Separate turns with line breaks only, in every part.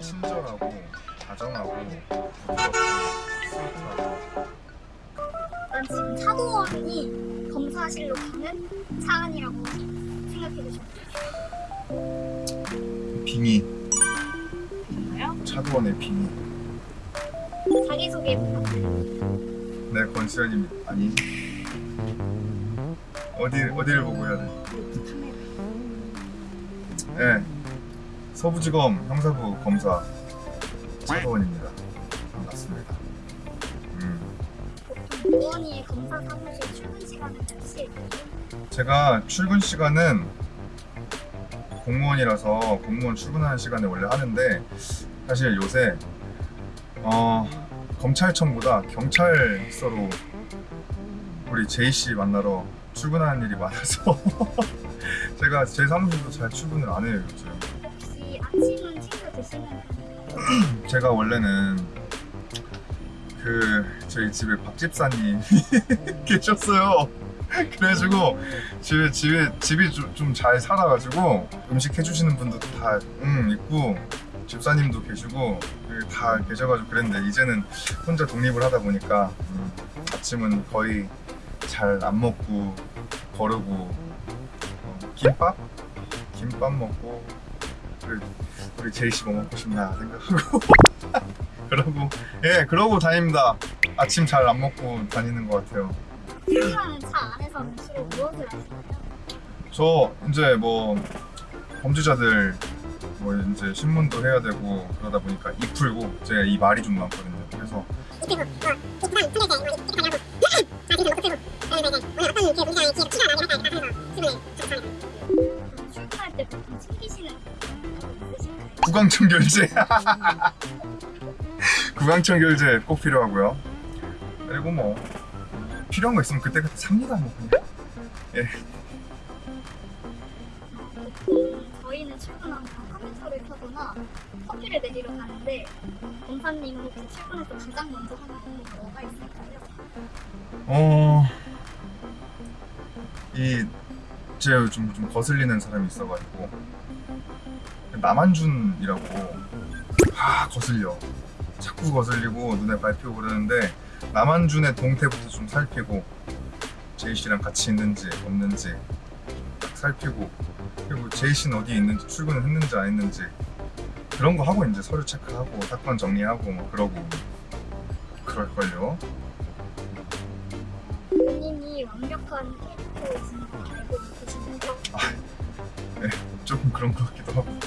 친절하고 다정하고 스위트하고
난 지금 차도원이 검사실로 가는 차안이라고 생각해 주시면
빙의.
되나요?
차도원의 빙의.
자기소개 부탁드려요.
네 권수현님 아니. 어디 어디를 보고 해야 돼? 네 서부지검 형사부 검사 차도원입니다 반갑습니다 음.
보통 도원이의 검사 사무실 출근 시간은 몇 시예요?
제가 출근 시간은 공무원이라서 공무원 출근하는 시간에 원래 하는데 사실 요새 어, 검찰청보다 경찰서로 우리 제이 씨 만나러 출근하는 일이 많아서 제가 제 사무실도 잘 출근을 안 해요 요즘. 제가 원래는 그 저희 집에 밥집사님 계셨어요. 그래가지고 집에 집에 집이 좀 잘 살아가지고 음식 해주시는 분도 다 음, 있고 집사님도 계시고 그다 계셔가지고 그랬는데 이제는 혼자 독립을 하다 보니까 음, 아침은 거의 잘 안 먹고 거르고 어, 김밥 김밥 먹고 우리, 우리 제이 씨뭐 먹고 싶나 생각하고. 그러고 예 그러고 다닙니다. 아침 잘 안 먹고 다니는 것 같아요.
출근하는 차 안에서는 주로 무엇을 하시나요?
저 이제 뭐 범죄자들 뭐 이제 신문도 해야 되고 그러다 보니까 이 풀고 제가 이 말이 좀 많거든요. 그래서
그럼
구강청 결제. 구강청 결제 꼭 필요하고요. 그리고 뭐 필요한 거 있으면 그때그때 삽니다 뭐 예.
저희는 출근하면 컴퓨터를 켜거나 커피를 내리러 가는데 검사님은 혹시 출근해서 가장 먼저 하는 게 뭐가 있을까요?
어... 이 제가 좀, 좀 거슬리는 사람이 있어가지고 남한준이라고. 아 거슬려. 자꾸 거슬리고 눈에 밟히고 그러는데 남한준의 동태부터 좀 살피고 제이씨랑 같이 있는지 없는지 딱 살피고 그리고 제이씨는 어디에 있는지 출근을 했는지 안 했는지 그런 거 하고 이제 서류 체크하고 사건 정리하고 뭐 그러고 그럴걸요.
본인이 완벽한 캐릭터이신 거 알고 계시나요?
조금 그런 것 같기도 하고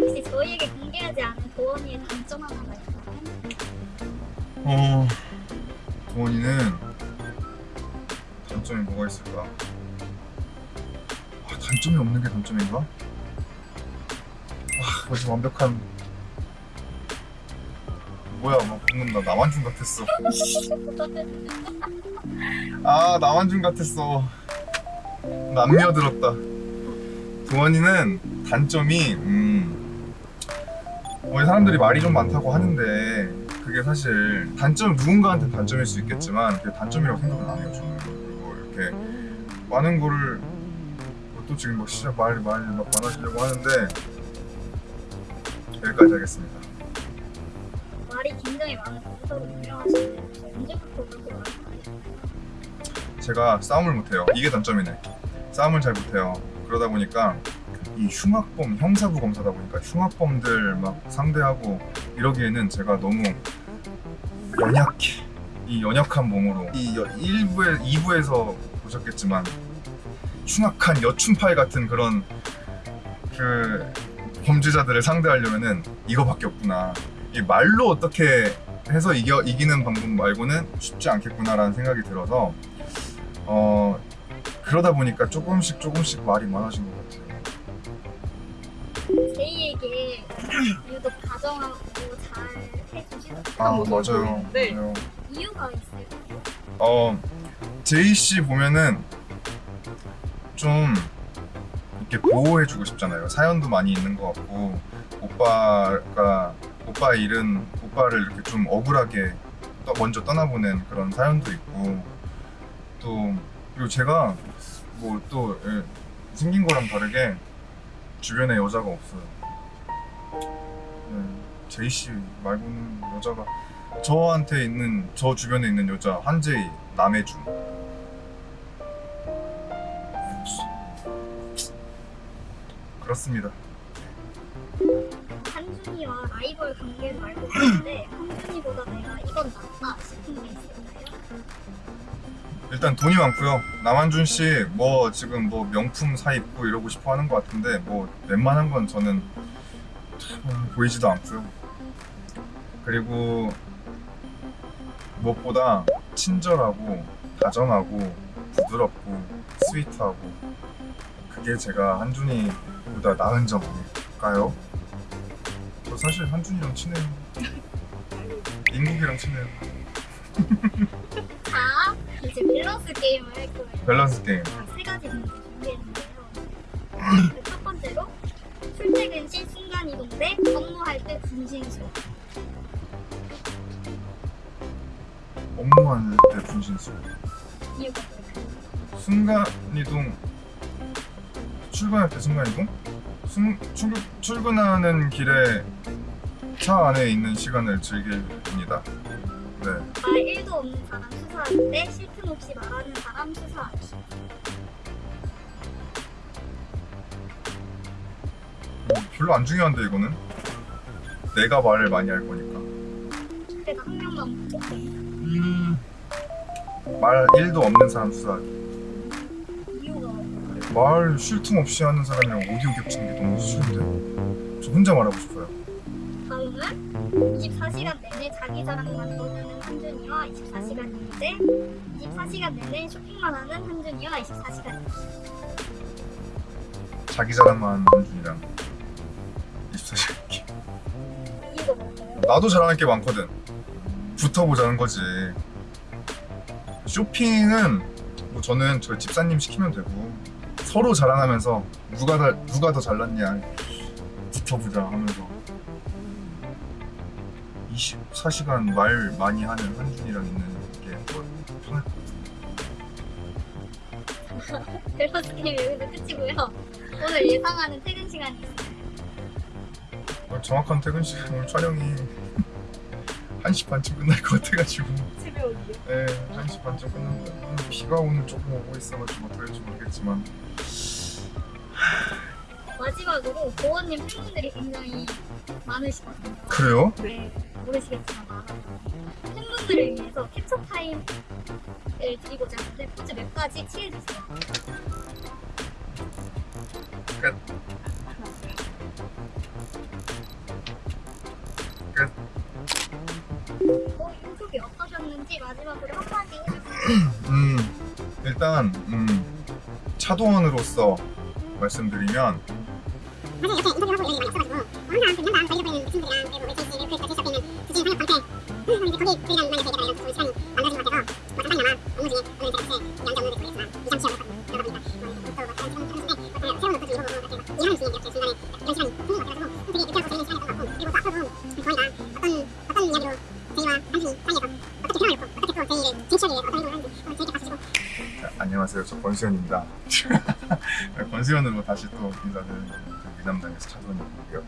혹시 저희에게 공개하지 않은 도원이의 단점 하나가 있나요?
어... 도원이는 단점이 뭐가 있을까? 아, 단점이 없는 게 단점인가? 아, 뭐지 완벽한 뭐야 막 방금 나 남한준 같았어 아 남한준 같았어 남녀 들었다 도원이는 단점이 음 뭐 사람들이 말이 좀 많다고 하는데 그게 사실 단점 누군가한테 단점일 수 있겠지만 그게 단점이라고 생각은 안 해요 저는. 그리고 이렇게 많은 거를 뭐또 지금 뭐 시작 말이 말이 막 많아지려고 하는데 여기까지 하겠습니다.
말이 굉장히 많은 검사로 유명하신데 언제부터 그렇게 말을 많이?
제가 싸움을 못해요. 이게 단점이네. 싸움을 잘 못해요. 그러다 보니까 이 흉악범 형사부 검사다 보니까 흉악범들 막 상대하고 이러기에는 제가 너무 연약해 이 연약한 몸으로 이 1부에 2부에서 보셨겠지만 흉악한 여춘팔 같은 그런 그 범죄자들을 상대하려면은 이거밖에 없구나 이 말로 어떻게 해서 이겨, 이기는 방법 말고는 쉽지 않겠구나라는 생각이 들어서 어 그러다 보니까 조금씩 조금씩 말이 많아진 것 같아요.
제이에게 유독 다정하고 잘 해주시는
아 맞아요.
네.
맞아요.
이유가 있어요?
어 제이 씨 보면은 좀 이렇게 보호해주고 싶잖아요. 사연도 많이 있는 것 같고 오빠가 오빠 일은 오빠를 이렇게 좀 억울하게 떠- 먼저 떠나보낸 그런 사연도 있고 또 그리고 제가 뭐 또 생긴 거랑 다르게 주변에 여자가 없어요. 네. 제이 씨 말고는 여자가 저한테 있는 저 주변에 있는 여자 한제이 남해준 그렇습니다.
한준이와 라이벌 관계를 알고 있는데 한준이보다 내가 이건 낫다 싶은 게 있을까요?
일단 돈이 많고요. 남한준 씨 뭐 지금 뭐 명품 사 입고 이러고 싶어 하는 것 같은데 뭐 웬만한 건 저는 참 보이지도 않고요. 그리고 무엇보다 친절하고 다정하고 부드럽고 스위트하고 그게 제가 한준이보다 나은 점일까요? 저 사실 한준이랑 친해요. 인국이랑 친해요.
자 이제 밸런스 게임을 할 거예요.
밸런스 게임.
세 가지 문제 준비했는데요. 그첫 번째로 출퇴근 시 순간 이동 대 업무할 때 분신술.
업무하는 때 분신술.
이유가 뭘까요?
순간 이동 출근할 때 순간 이동? 순, 출, 출근하는 길에 차 안에 있는 시간을 즐깁니다. 네.
말 1도 없는 사람 쉴틈 없이 말하는 사람 수사하기.
별로 안 중요한데 이거는 내가 말을 많이 할 거니까.
그래도 한 명만 뽑겠습니다.
말 1도 없는 사람 수사하기. 말 쉴 틈 없이 하는 사람이랑 오디오 겹치는 게 너무 싫은데. 저 혼자 말하고 싶어요.
다음은 24시간 내내 자기 자랑만 떠드는 한준이와 24시간 이제 24시간 내내 쇼핑만 하는 한준이와 24시간
자기 자랑만 하는 한준이랑 24시간
이유가 뭘까요?
나도 잘하는 게 많거든. 붙어보자는 거지. 쇼핑은 뭐 저는 저 집사님 시키면 되고 서로 자랑하면서 누가 더 누가 더 잘났냐 붙어보자 하면서 24시간 말 많이 하는 한준이랑 있는 게더 편할 것 같아.
밸런스 게임 여기서 끝이고요. 오늘 예상하는 퇴근 시간이.
오늘 정확한 퇴근 시간 오늘 촬영이 1시 반쯤 끝날 것 같아가지고
오기요?
네, 1시 반쯤 끝났는데 음, 비가 오늘 조금 오고 있어가지고 될지 모르겠지만
마지막으로 보원님 팬분들이 굉장히 많으시거든요.
그래요?
네, 모르시겠지만 많아서 팬분들을 위해서 캡처 타임을 드리고자 하는데 포즈 몇 가지 취해주세요.
끝. 끝.
어, 인숙이 어떠셨는지 마지막으로 한마디 해주세요.
음, 일단 음, 차도원으로서 말씀드리면
거기 저희랑 많이 저희가 이런 시간이 만들어진 것 같아서 뭐 잠깐이나마 업무 중에 오늘 업무를 뭐뭐뭐 이렇게 이렇게 중간에 이런 시간이 되게 시간이었던 평을 놓고 어떻게
안녕하세요. 저 권수현입니다. 권수현으로 다시 또 인사드리는 그 미남당에서 차도원이고요.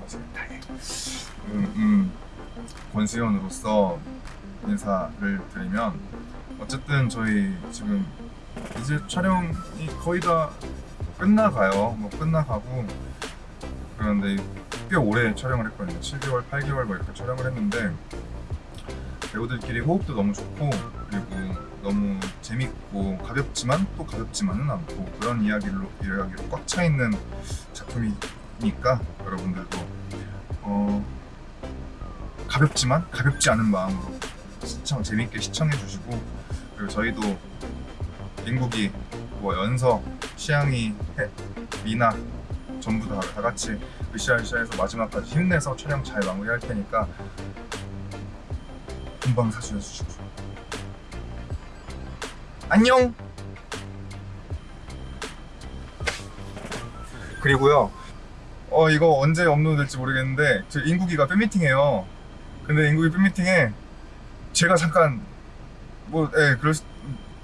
권수현입니다. 음, 음, 권수현으로서 인사를 드리면 어쨌든 저희 지금 이제 촬영이 거의 다 끝나가요. 뭐 끝나가고 그런데 꽤 오래 촬영을 했거든요. 7개월, 8개월 뭐 이렇게 촬영을 했는데 배우들끼리 호흡도 너무 좋고 그리고 너무 재밌고 가볍지만 또 가볍지만은 않고 그런 이야기로 이야기로 꽉 차 있는 작품이니까 여러분들도 어 가볍지만 가볍지 않은 마음으로 시청 재밌게 시청해 주시고 그리고 저희도 인국이 뭐 연서 시향이 해, 미나 전부 다, 다 같이 으쌰으쌰해서 마지막까지 힘내서 촬영 잘 마무리할 테니까 금방 사주해 주시고 안녕. 그리고요 어 이거 언제 업로드 될지 모르겠는데 저 인국이가 팬미팅해요. 근데 인국이 팬미팅에 제가 잠깐 뭐 예 그럴 수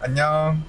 안녕